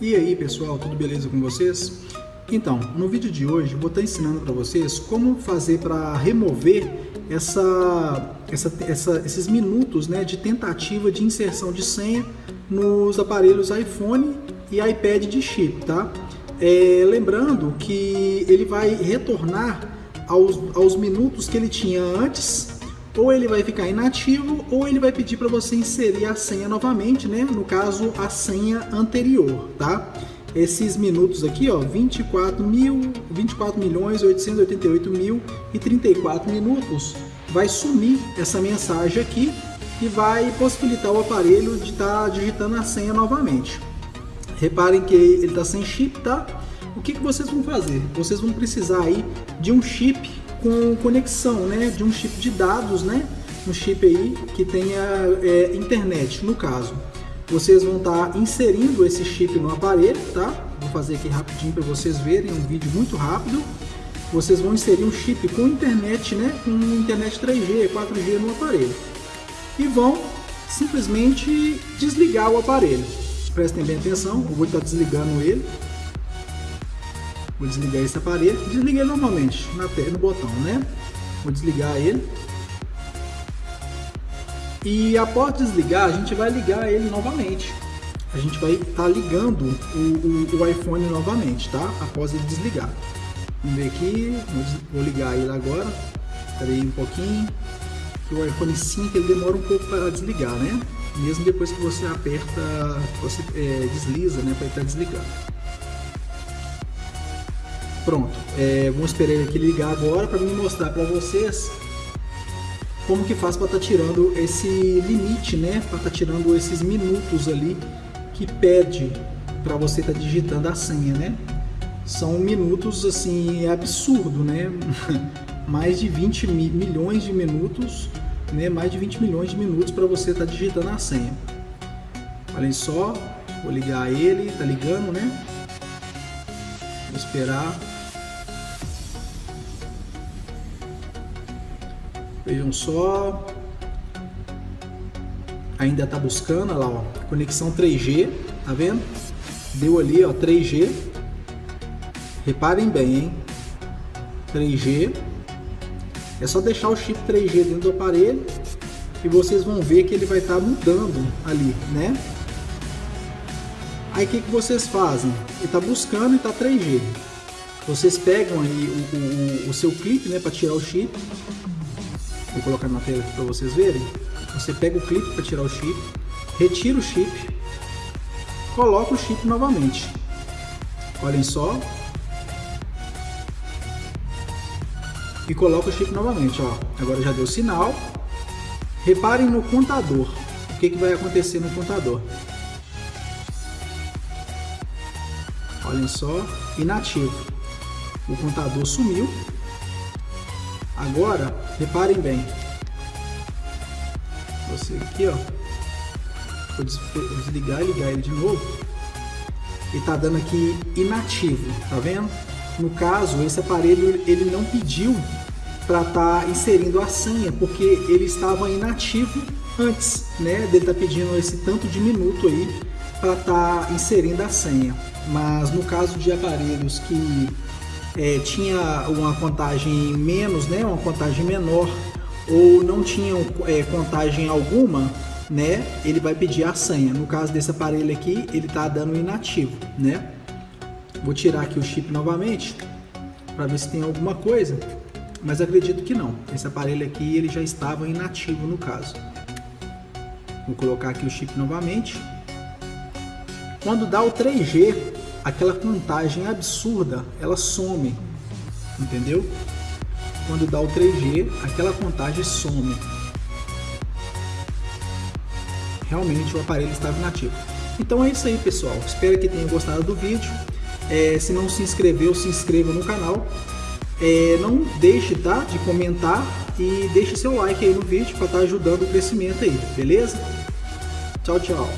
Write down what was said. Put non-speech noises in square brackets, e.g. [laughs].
E aí pessoal, tudo beleza com vocês? Então, no vídeo de hoje vou estar ensinando para vocês como fazer para remover essa, essa, essa, esses minutos né, de tentativa de inserção de senha nos aparelhos iPhone e iPad de chip, tá? É, lembrando que ele vai retornar aos, aos minutos que ele tinha antes ou ele vai ficar inativo ou ele vai pedir para você inserir a senha novamente, né? No caso, a senha anterior, tá? Esses minutos aqui, ó, 24 mil, 24 milhões 888 mil e 34 minutos, vai sumir essa mensagem aqui e vai possibilitar o aparelho de estar tá digitando a senha novamente. Reparem que ele está sem chip, tá? O que, que vocês vão fazer? Vocês vão precisar aí de um chip com conexão, né, de um chip de dados, né, um chip aí que tenha é, internet, no caso. Vocês vão estar tá inserindo esse chip no aparelho, tá? Vou fazer aqui rapidinho para vocês verem, um vídeo muito rápido. Vocês vão inserir um chip com internet, né, com internet 3G, 4G no aparelho. E vão simplesmente desligar o aparelho. Prestem bem atenção, eu vou estar desligando ele. Vou desligar esse aparelho. Desliguei normalmente na no botão, né? Vou desligar ele. E após desligar, a gente vai ligar ele novamente. A gente vai estar tá ligando o, o, o, iPhone novamente, tá? Após ele desligar. Vamos ver aqui. Vou ligar ele agora. Espera aí um pouquinho. O iPhone 5 ele demora um pouco para desligar, né? Mesmo depois que você aperta, você é, desliza, né? Para ele estar tá desligando. Pronto, é, vamos esperar ele aqui ligar agora para me mostrar para vocês como que faz para estar tá tirando esse limite, né? Para estar tá tirando esses minutos ali que pede para você estar tá digitando a senha, né? São minutos assim absurdo, né? [laughs] mais de 20 milhões de minutos, né? Mais de 20 milhões de minutos para você estar tá digitando a senha. Olhem só, vou ligar ele, tá ligando, né? Esperar Vejam só. Ainda está buscando, olha lá, ó, conexão 3G, tá vendo? Deu ali, ó, 3G. Reparem bem, hein? 3G. É só deixar o chip 3G dentro do aparelho e vocês vão ver que ele vai estar tá mudando ali, né? Aí o que, que vocês fazem? Ele está buscando e está 3G. Vocês pegam aí o, o, o seu clipe, né, para tirar o chip Vou colocar na tela aqui para vocês verem. Você pega o clipe para tirar o chip, retira o chip, coloca o chip novamente. Olhem só. E coloca o chip novamente, ó. Agora já deu sinal. Reparem no contador. O que, que vai acontecer no contador? Olhem só, inativo. O contador sumiu Agora, reparem bem. Você aqui, ó. Vou desligar e ligar ele de novo. Ele tá dando aqui inativo, tá vendo? No caso, esse aparelho ele não pediu para estar tá inserindo a senha, porque ele estava inativo antes, né? Dele tá pedindo esse tanto de minuto aí para estar tá inserindo a senha. Mas no caso de aparelhos que é, tinha uma contagem menos, né, uma contagem menor, ou não tinham é, contagem alguma, né, ele vai pedir a senha. No caso desse aparelho aqui, ele está dando inativo, né? Vou tirar aqui o chip novamente para ver se tem alguma coisa, mas acredito que não. Esse aparelho aqui ele já estava inativo no caso. Vou colocar aqui o chip novamente. Quando dá o 3G, aquela contagem absurda, ela some, entendeu? Quando dá o 3G, aquela contagem some. Realmente o aparelho estava inativo. Então é isso aí, pessoal. Espero que tenham gostado do vídeo. É, se não se inscreveu, se inscreva no canal. É, não deixe tá, de comentar e deixe seu like aí no vídeo para estar tá ajudando o crescimento aí, beleza? Tchau, tchau.